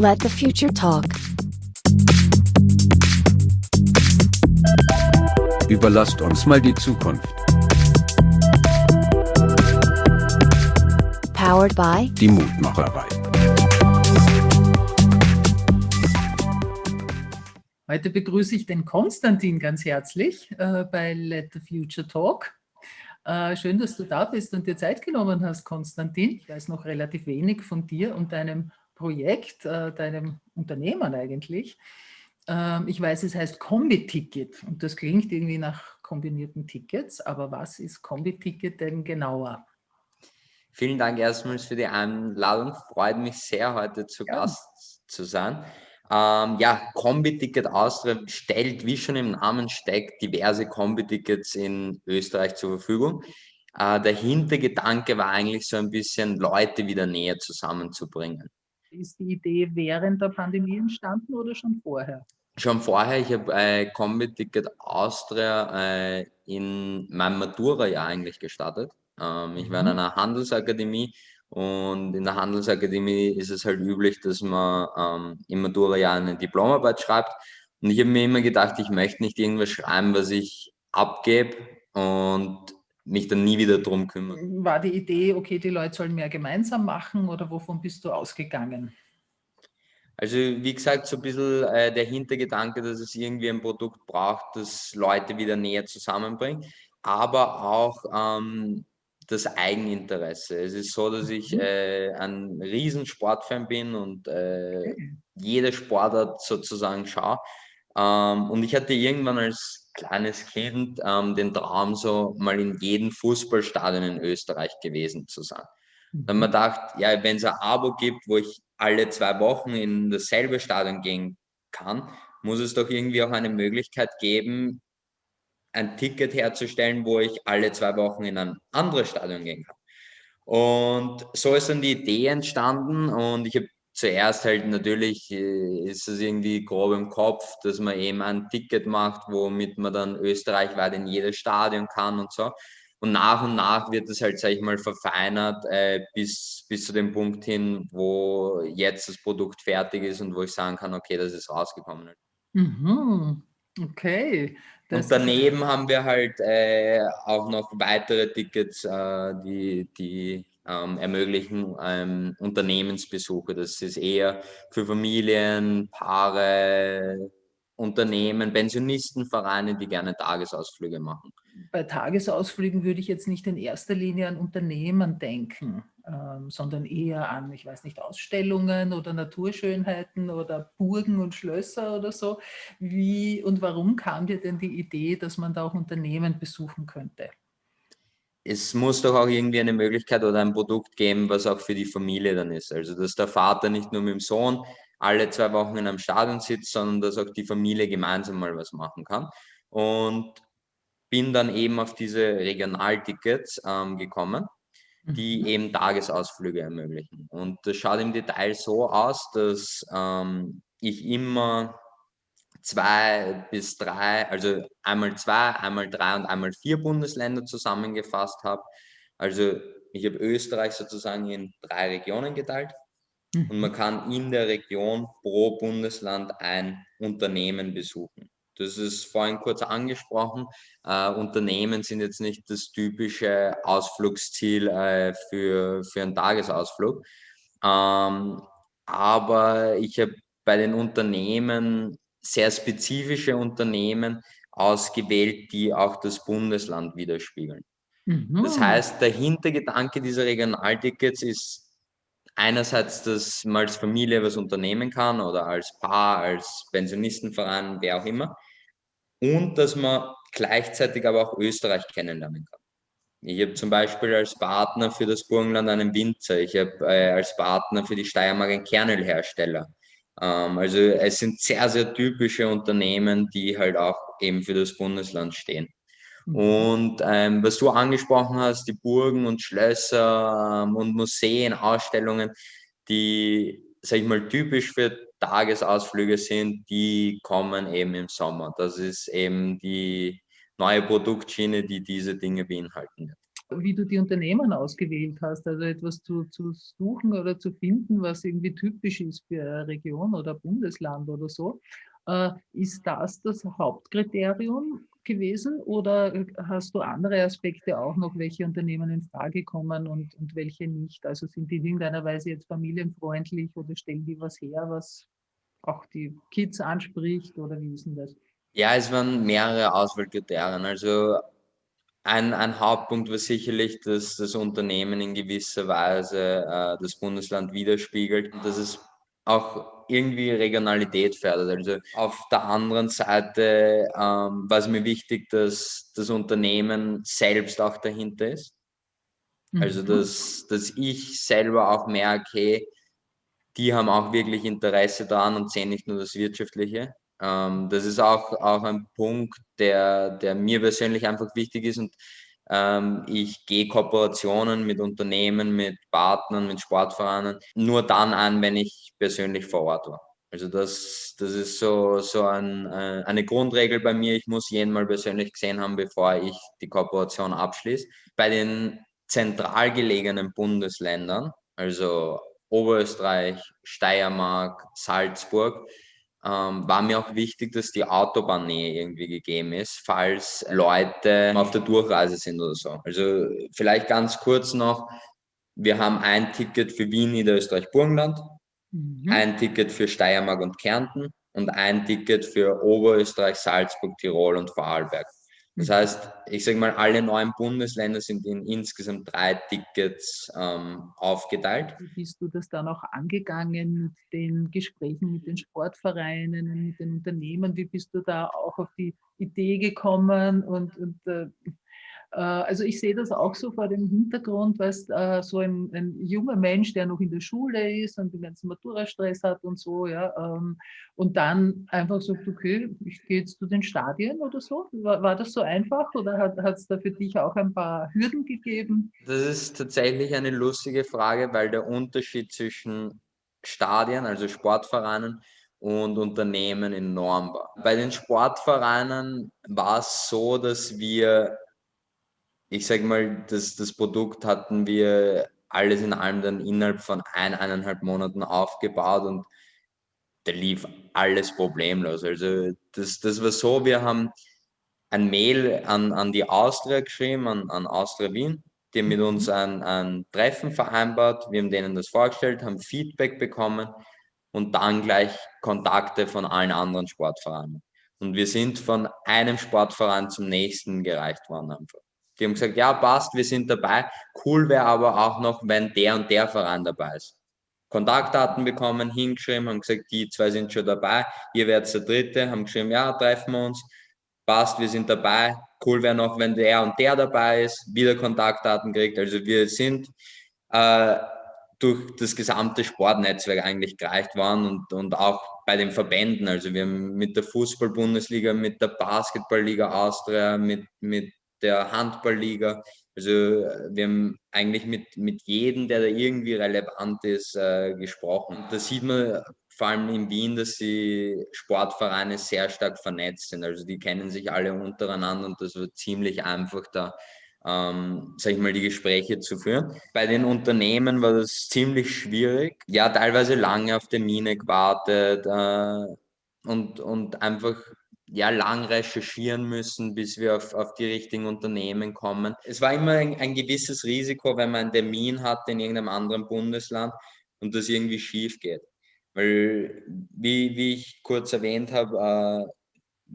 Let the future talk. Überlasst uns mal die Zukunft. Powered by Die Mutmacherei. Heute begrüße ich den Konstantin ganz herzlich äh, bei Let the Future Talk. Äh, schön, dass du da bist und dir Zeit genommen hast, Konstantin. Ich weiß noch relativ wenig von dir und deinem Projekt, äh, deinem Unternehmen eigentlich. Ähm, ich weiß, es heißt Kombi-Ticket und das klingt irgendwie nach kombinierten Tickets, aber was ist Kombi-Ticket denn genauer? Vielen Dank erstmals für die Einladung. Freut mich sehr, heute zu Ja. Gast zu sein. Ähm, ja, Kombi-Ticket Austria stellt, wie schon im Namen steckt, diverse Kombi-Tickets in Österreich zur Verfügung. Äh, der Hintergedanke war eigentlich so ein bisschen, Leute wieder näher zusammenzubringen. Ist die Idee während der Pandemie entstanden oder schon vorher? Schon vorher, ich habe äh, Kombi-Ticket Austria äh, in meinem Matura-Jahr eigentlich gestartet. Ähm, ich war in Mhm. einer Handelsakademie und in der Handelsakademie ist es halt üblich, dass man ähm, im Matura-Jahr eine Diplomarbeit schreibt. Und ich habe mir immer gedacht, ich möchte nicht irgendwas schreiben, was ich abgebe und mich dann nie wieder drum kümmern. War die Idee, okay, die Leute sollen mehr gemeinsam machen oder wovon bist du ausgegangen? Also wie gesagt, so ein bisschen äh, der Hintergedanke, dass es irgendwie ein Produkt braucht, das Leute wieder näher zusammenbringt, aber auch ähm, das Eigeninteresse. Es ist so, dass ich Mhm. äh, ein riesen Sportfan bin und äh, jede Sportart sozusagen schaue. Ähm, und ich hatte irgendwann als kleines Kind ähm, den Traum, so mal in jedem Fußballstadion in Österreich gewesen zu sein. Dann Mhm. gedacht, ja, wenn es ein Abo gibt, wo ich alle zwei Wochen in dasselbe Stadion gehen kann, muss es doch irgendwie auch eine Möglichkeit geben, ein Ticket herzustellen, wo ich alle zwei Wochen in ein anderes Stadion gehen kann. Und so ist dann die Idee entstanden und ich habe zuerst halt natürlich, äh, ist es irgendwie grob im Kopf, dass man eben ein Ticket macht, womit man dann österreichweit in jedes Stadion kann und so. Und nach und nach wird es halt, sag ich mal, verfeinert äh, bis, bis zu dem Punkt hin, wo jetzt das Produkt fertig ist und wo ich sagen kann, okay, das ist rausgekommen. Mhm. Okay. Das Und daneben haben wir halt äh, auch noch weitere Tickets, äh, die, die ähm, ermöglichen ähm, Unternehmensbesuche. Das ist eher für Familien, Paare, Unternehmen, Pensionistenvereine, die gerne Tagesausflüge machen. Bei Tagesausflügen würde ich jetzt nicht in erster Linie an Unternehmen denken, ähm, sondern eher an, ich weiß nicht, Ausstellungen oder Naturschönheiten oder Burgen und Schlösser oder so. Wie und warum kam dir denn die Idee, dass man da auch Unternehmen besuchen könnte? Es muss doch auch irgendwie eine Möglichkeit oder ein Produkt geben, was auch für die Familie dann ist. Also, dass der Vater nicht nur mit dem Sohn alle zwei Wochen in einem Stadion sitzt, sondern dass auch die Familie gemeinsam mal was machen kann. Und bin dann eben auf diese Regionaltickets ähm, gekommen, die Mhm. eben Tagesausflüge ermöglichen. Und das schaut im Detail so aus, dass ähm, ich immer zwei bis drei, also einmal zwei, einmal drei und einmal vier Bundesländer zusammengefasst habe. Also ich habe Österreich sozusagen in drei Regionen geteilt und man Mhm. kann in der Region pro Bundesland ein Unternehmen besuchen. Das ist vorhin kurz angesprochen. Äh, Unternehmen sind jetzt nicht das typische Ausflugsziel äh, für, für einen Tagesausflug. Ähm, aber ich habe bei den Unternehmen sehr spezifische Unternehmen ausgewählt, die auch das Bundesland widerspiegeln. Das Mhm. heißt, der Hintergedanke dieser Regionaltickets ist einerseits, dass man als Familie was unternehmen kann oder als Paar, als Pensionistenverein, wer auch immer. Und dass man gleichzeitig aber auch Österreich kennenlernen kann. Ich habe zum Beispiel als Partner für das Burgenland einen Winzer. Ich habe äh, als Partner für die Steiermark einen Kernölhersteller. Ähm, also es sind sehr, sehr typische Unternehmen, die halt auch eben für das Bundesland stehen. Mhm. Und ähm, was du angesprochen hast, die Burgen und Schlösser ähm, und Museen, Ausstellungen, die, sag ich mal, typisch für Tagesausflüge sind, die kommen eben im Sommer. Das ist eben die neue Produktschiene, die diese Dinge beinhalten wird. Wie du die Unternehmen ausgewählt hast. Also etwas zu, zu suchen oder zu finden, was irgendwie typisch ist für eine Region oder Bundesland oder so. Äh, ist das das Hauptkriterium gewesen oder hast du andere Aspekte auch noch, welche Unternehmen in Frage kommen und, und welche nicht? Also sind die in irgendeiner Weise jetzt familienfreundlich oder stellen die was her, was auch die Kids anspricht oder wie ist denn das? Ja, es waren mehrere Auswahlkriterien. Also ein, ein Hauptpunkt war sicherlich, dass das Unternehmen in gewisser Weise äh, das Bundesland widerspiegelt und dass es auch irgendwie Regionalität fördert. Also auf der anderen Seite ähm, war es mir wichtig, dass das Unternehmen selbst auch dahinter ist. Also mhm. dass, dass ich selber auch merke, die haben auch wirklich Interesse daran und sehen nicht nur das Wirtschaftliche. Ähm, das ist auch, auch ein Punkt, der, der mir persönlich einfach wichtig ist und ähm, ich gehe Kooperationen mit Unternehmen, mit Partnern, mit Sportvereinen nur dann an, wenn ich persönlich vor Ort war. Also das, das ist so, so ein, äh, eine Grundregel bei mir. Ich muss jeden mal persönlich gesehen haben, bevor ich die Kooperation abschließe. Bei den zentral gelegenen Bundesländern, also Oberösterreich, Steiermark, Salzburg, ähm, war mir auch wichtig, dass die Autobahnnähe irgendwie gegeben ist, falls Leute auf der Durchreise sind oder so. Also vielleicht ganz kurz noch, wir haben ein Ticket für Wien, Niederösterreich, Burgenland, mhm. ein Ticket für Steiermark und Kärnten und ein Ticket für Oberösterreich, Salzburg, Tirol und Vorarlberg. Das heißt, ich sage mal, alle neuen Bundesländer sind in insgesamt drei Tickets ähm, aufgeteilt. Wie bist du das dann auch angegangen mit den Gesprächen mit den Sportvereinen, mit den Unternehmen? Wie bist du da auch auf die Idee gekommen und, und äh, also ich sehe das auch so vor dem Hintergrund, weil äh, so ein, ein, junger Mensch, der noch in der Schule ist und den ganzen Matura-Stress hat und so, ja, ähm, und dann einfach sagt, okay, ich gehe jetzt zu den Stadien oder so. War, war das so einfach oder hat es da für dich auch ein paar Hürden gegeben? Das ist tatsächlich eine lustige Frage, weil der Unterschied zwischen Stadien, also Sportvereinen, und Unternehmen enorm war. Bei den Sportvereinen war es so, dass wir ich sage mal, das, das Produkt hatten wir alles in allem dann innerhalb von ein, eineinhalb Monaten aufgebaut und da lief alles problemlos. Also das, das war so, wir haben ein Mail an, an die Austria geschrieben, an, an Austria Wien, die haben mit uns mhm. ein, ein Treffen vereinbart, wir haben denen das vorgestellt, haben Feedback bekommen und dann gleich Kontakte von allen anderen Sportvereinen. Und wir sind von einem Sportverein zum nächsten gereicht worden einfach. Die haben gesagt, ja, passt, wir sind dabei. Cool wäre aber auch noch, wenn der und der Verein dabei ist. Kontaktdaten bekommen, hingeschrieben, haben gesagt, die zwei sind schon dabei, ihr werdet der Dritte, haben geschrieben, ja, treffen wir uns, passt, wir sind dabei. Cool wäre noch, wenn der und der dabei ist, wieder Kontaktdaten kriegt. Also wir sind äh, durch das gesamte Sportnetzwerk eigentlich gereicht worden und, und auch bei den Verbänden. Also wir haben mit der Fußball-Bundesliga, mit der Basketballliga Austria, mit, mit der Handballliga. Also wir haben eigentlich mit, mit jedem, der da irgendwie relevant ist, äh, gesprochen. Da sieht man vor allem in Wien, dass die Sportvereine sehr stark vernetzt sind. Also die kennen sich alle untereinander und das wird ziemlich einfach da, ähm, sag ich mal, die Gespräche zu führen. Bei den Unternehmen war das ziemlich schwierig. Ja, teilweise lange auf Termine gewartet äh, und, und einfach ja, lang recherchieren müssen, bis wir auf, auf die richtigen Unternehmen kommen. Es war immer ein, ein gewisses Risiko, wenn man einen Termin hat in irgendeinem anderen Bundesland und das irgendwie schief geht. Weil, wie, wie ich kurz erwähnt habe, äh,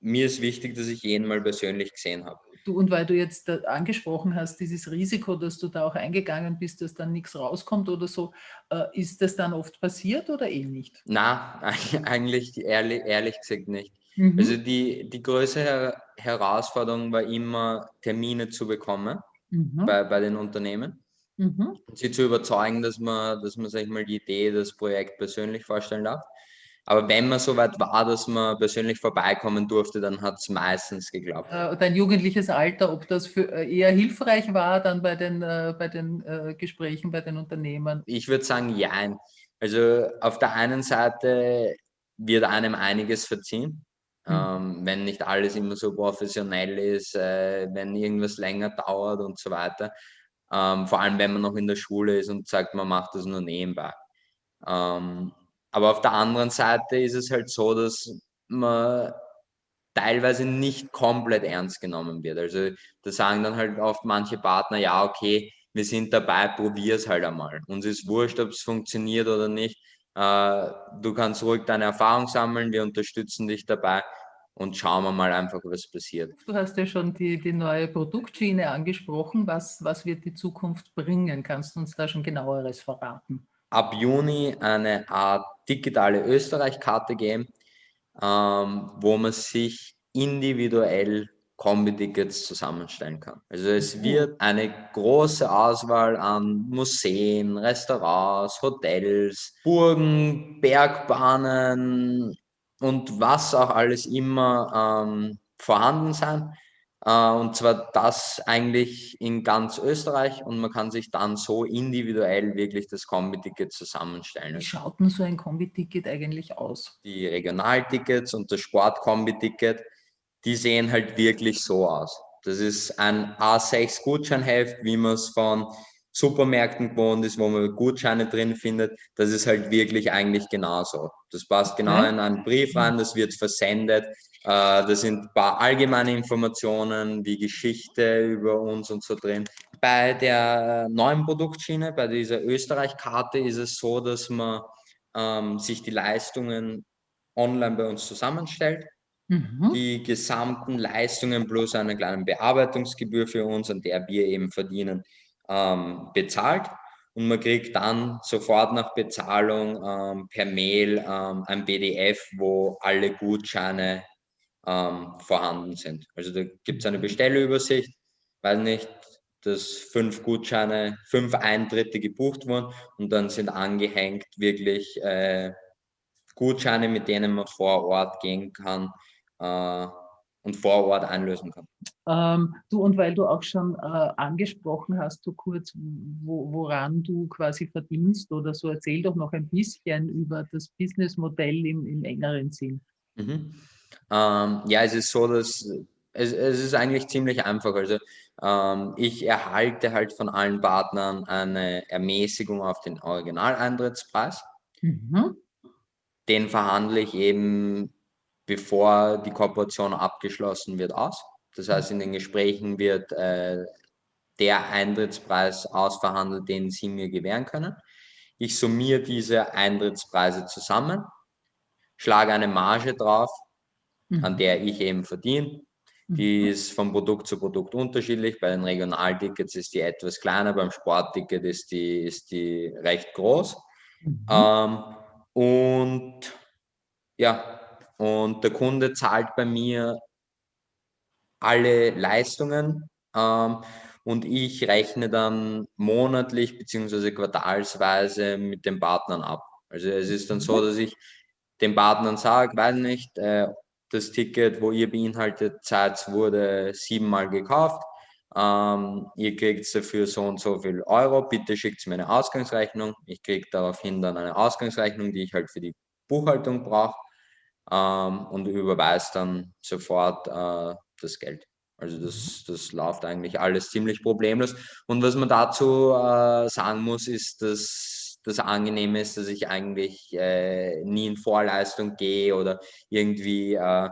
mir ist wichtig, dass ich jeden mal persönlich gesehen habe. Du, und weil du jetzt angesprochen hast, dieses Risiko, dass du da auch eingegangen bist, dass dann nichts rauskommt oder so, äh, ist das dann oft passiert oder eh nicht? Na, eigentlich ehrlich, ehrlich gesagt nicht. Mhm. Also die, die größte Herausforderung war immer, Termine zu bekommen mhm. bei, bei den Unternehmen. Mhm. Und sie zu überzeugen, dass man, dass man, sag ich mal, die Idee, das Projekt persönlich vorstellen darf. Aber wenn man so weit war, dass man persönlich vorbeikommen durfte, dann hat es meistens geklappt. Äh, dein jugendliches Alter, ob das für äh, eher hilfreich war dann bei den, äh, bei den Gesprächen bei den Unternehmen? Ich würde sagen, ja. Also auf der einen Seite wird einem einiges verziehen. Ähm, wenn nicht alles immer so professionell ist, äh, wenn irgendwas länger dauert und so weiter. Ähm, vor allem, wenn man noch in der Schule ist und sagt, man macht das nur nebenbei. Ähm, aber auf der anderen Seite ist es halt so, dass man teilweise nicht komplett ernst genommen wird. Also da sagen dann halt oft manche Partner, ja, okay, wir sind dabei, probier es halt einmal. Uns ist wurscht, ob es funktioniert oder nicht. Äh, du kannst ruhig deine Erfahrung sammeln, wir unterstützen dich dabei und schauen wir mal einfach, was passiert. Du hast ja schon die, die neue Produktschiene angesprochen. Was, was wird die Zukunft bringen? Kannst du uns da schon genaueres verraten? Ab Juni eine Art digitale Österreich-Karte geben, ähm, wo man sich individuell Kombi-Tickets zusammenstellen kann. Also es mhm. wird eine große Auswahl an Museen, Restaurants, Hotels, Burgen, Bergbahnen und was auch alles immer ähm, vorhanden sein. Äh, und zwar das eigentlich in ganz Österreich und man kann sich dann so individuell wirklich das Kombi-Ticket zusammenstellen. Wie schaut denn so ein Kombi-Ticket eigentlich aus? Die Regionaltickets und das Sport-Kombi-Ticket, die sehen halt wirklich so aus. Das ist ein A6 Gutscheinheft, wie man es von Supermärkten gewohnt ist, wo man Gutscheine drin findet. Das ist halt wirklich eigentlich genauso. Das passt genau in einen Brief rein, das wird versendet. Äh, da sind ein paar allgemeine Informationen wie Geschichte über uns und so drin. Bei der neuen Produktschiene, bei dieser Österreich-Karte ist es so, dass man ähm, sich die Leistungen online bei uns zusammenstellt Mhm. Die gesamten Leistungen plus eine kleine Bearbeitungsgebühr für uns, an der wir eben verdienen, ähm, bezahlt. Und man kriegt dann sofort nach Bezahlung ähm, per Mail ähm, ein PDF, wo alle Gutscheine ähm, vorhanden sind. Also da gibt es eine Bestellübersicht, weil nicht, dass fünf Gutscheine, fünf Eintritte gebucht wurden und dann sind angehängt wirklich äh, Gutscheine, mit denen man vor Ort gehen kann, äh, und vor Ort einlösen kann. Ähm, du, und weil du auch schon äh, angesprochen hast, so kurz, wo, woran du quasi verdienst oder so, erzähl doch noch ein bisschen über das Businessmodell im, im engeren Sinn. Mhm. Ähm, ja, es ist so, dass es, es ist eigentlich ziemlich einfach. Also ähm, ich erhalte halt von allen Partnern eine Ermäßigung auf den Originaleintrittspreis. Mhm. Den verhandle ich eben bevor die Kooperation abgeschlossen wird, aus. Das heißt, in den Gesprächen wird äh, der Eintrittspreis ausverhandelt, den Sie mir gewähren können. Ich summiere diese Eintrittspreise zusammen, schlage eine Marge drauf, mhm. an der ich eben verdiene. Die mhm. ist von Produkt zu Produkt unterschiedlich. Bei den Regionaltickets ist die etwas kleiner, beim Sportticket ist die, ist die recht groß. Mhm. Ähm, und ja, und der Kunde zahlt bei mir alle Leistungen ähm, und ich rechne dann monatlich bzw. quartalsweise mit den Partnern ab. Also es ist dann so, mhm. dass ich den Partnern sage, weiß nicht, äh, das Ticket, wo ihr beinhaltet seid, wurde siebenmal gekauft. Ähm, ihr kriegt dafür so und so viel Euro. Bitte schickt mir eine Ausgangsrechnung. Ich kriege daraufhin dann eine Ausgangsrechnung, die ich halt für die Buchhaltung brauche ähm, und überweist dann sofort äh, das Geld. Also das, das läuft eigentlich alles ziemlich problemlos. Und was man dazu äh, sagen muss, ist, dass das Angenehme ist, dass ich eigentlich äh, nie in Vorleistung gehe oder irgendwie äh,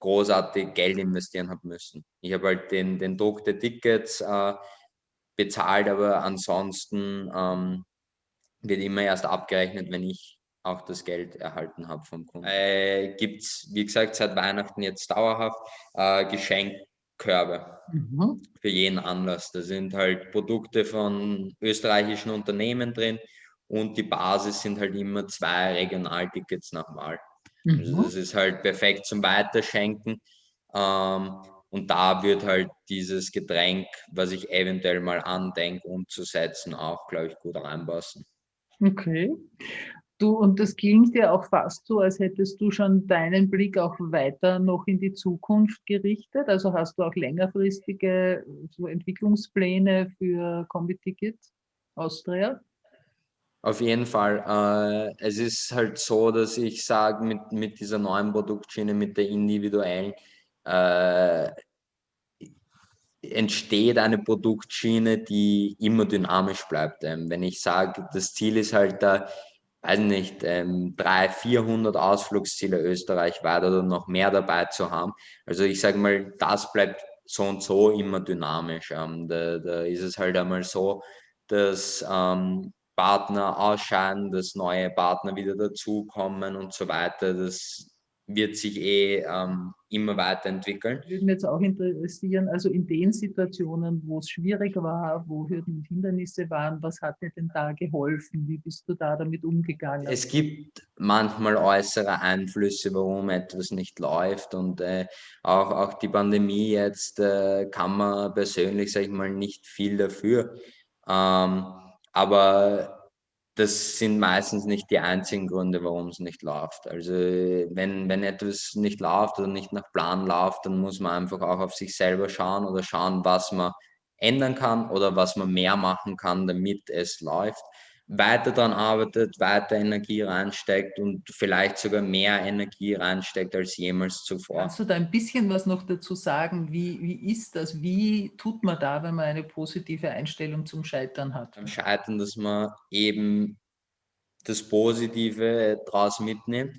großartig Geld investieren habe müssen. Ich habe halt den, den Druck der Tickets äh, bezahlt, aber ansonsten ähm, wird immer erst abgerechnet, wenn ich auch das Geld erhalten habe vom Kunden. Äh, Gibt es, wie gesagt, seit Weihnachten jetzt dauerhaft äh, Geschenkkörbe mhm. für jeden Anlass. Da sind halt Produkte von österreichischen Unternehmen drin und die Basis sind halt immer zwei Regionaltickets nach Wahl. Also mhm. Also das ist halt perfekt zum Weiterschenken. Ähm, und da wird halt dieses Getränk, was ich eventuell mal andenke umzusetzen, auch, glaube ich, gut reinpassen. Okay. Du, und das klingt ja auch fast so, als hättest du schon deinen Blick auch weiter noch in die Zukunft gerichtet. Also hast du auch längerfristige so Entwicklungspläne für Kombi-Ticket Austria? Auf jeden Fall. Äh, es ist halt so, dass ich sage, mit, mit dieser neuen Produktschiene, mit der individuellen, äh, entsteht eine Produktschiene, die immer dynamisch bleibt. Ähm, wenn ich sage, das Ziel ist halt da, weiß nicht, ähm, 300, 400 Ausflugsziele österreichweit oder noch mehr dabei zu haben. Also ich sage mal, das bleibt so und so immer dynamisch. Ähm, da, da ist es halt einmal so, dass ähm, Partner ausscheiden, dass neue Partner wieder dazukommen und so weiter. Das wird sich eh ähm, immer weiterentwickeln. Würde mich jetzt auch interessieren, also in den Situationen, wo es schwierig war, wo Hürden und Hindernisse waren, was hat dir denn da geholfen? Wie bist du da damit umgegangen? Es gibt manchmal äußere Einflüsse, warum etwas nicht läuft und äh, auch, auch die Pandemie jetzt äh, kann man persönlich, sage ich mal, nicht viel dafür. Ähm, aber das sind meistens nicht die einzigen Gründe, warum es nicht läuft. Also wenn, wenn etwas nicht läuft oder nicht nach Plan läuft, dann muss man einfach auch auf sich selber schauen oder schauen, was man ändern kann oder was man mehr machen kann, damit es läuft weiter daran arbeitet, weiter Energie reinsteckt und vielleicht sogar mehr Energie reinsteckt als jemals zuvor. Kannst du da ein bisschen was noch dazu sagen? Wie, wie ist das? Wie tut man da, wenn man eine positive Einstellung zum Scheitern hat? Beim Scheitern, dass man eben das Positive daraus mitnimmt,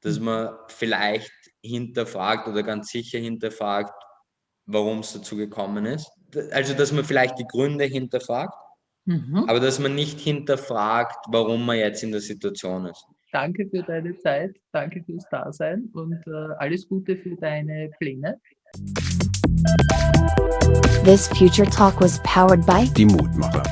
dass mhm. man vielleicht hinterfragt oder ganz sicher hinterfragt, warum es dazu gekommen ist. Also, dass man vielleicht die Gründe hinterfragt Mhm. Aber dass man nicht hinterfragt, warum man jetzt in der Situation ist. Danke für deine Zeit, danke fürs Dasein und äh, alles Gute für deine Pläne. This Future Talk was powered by Die Mutmacher.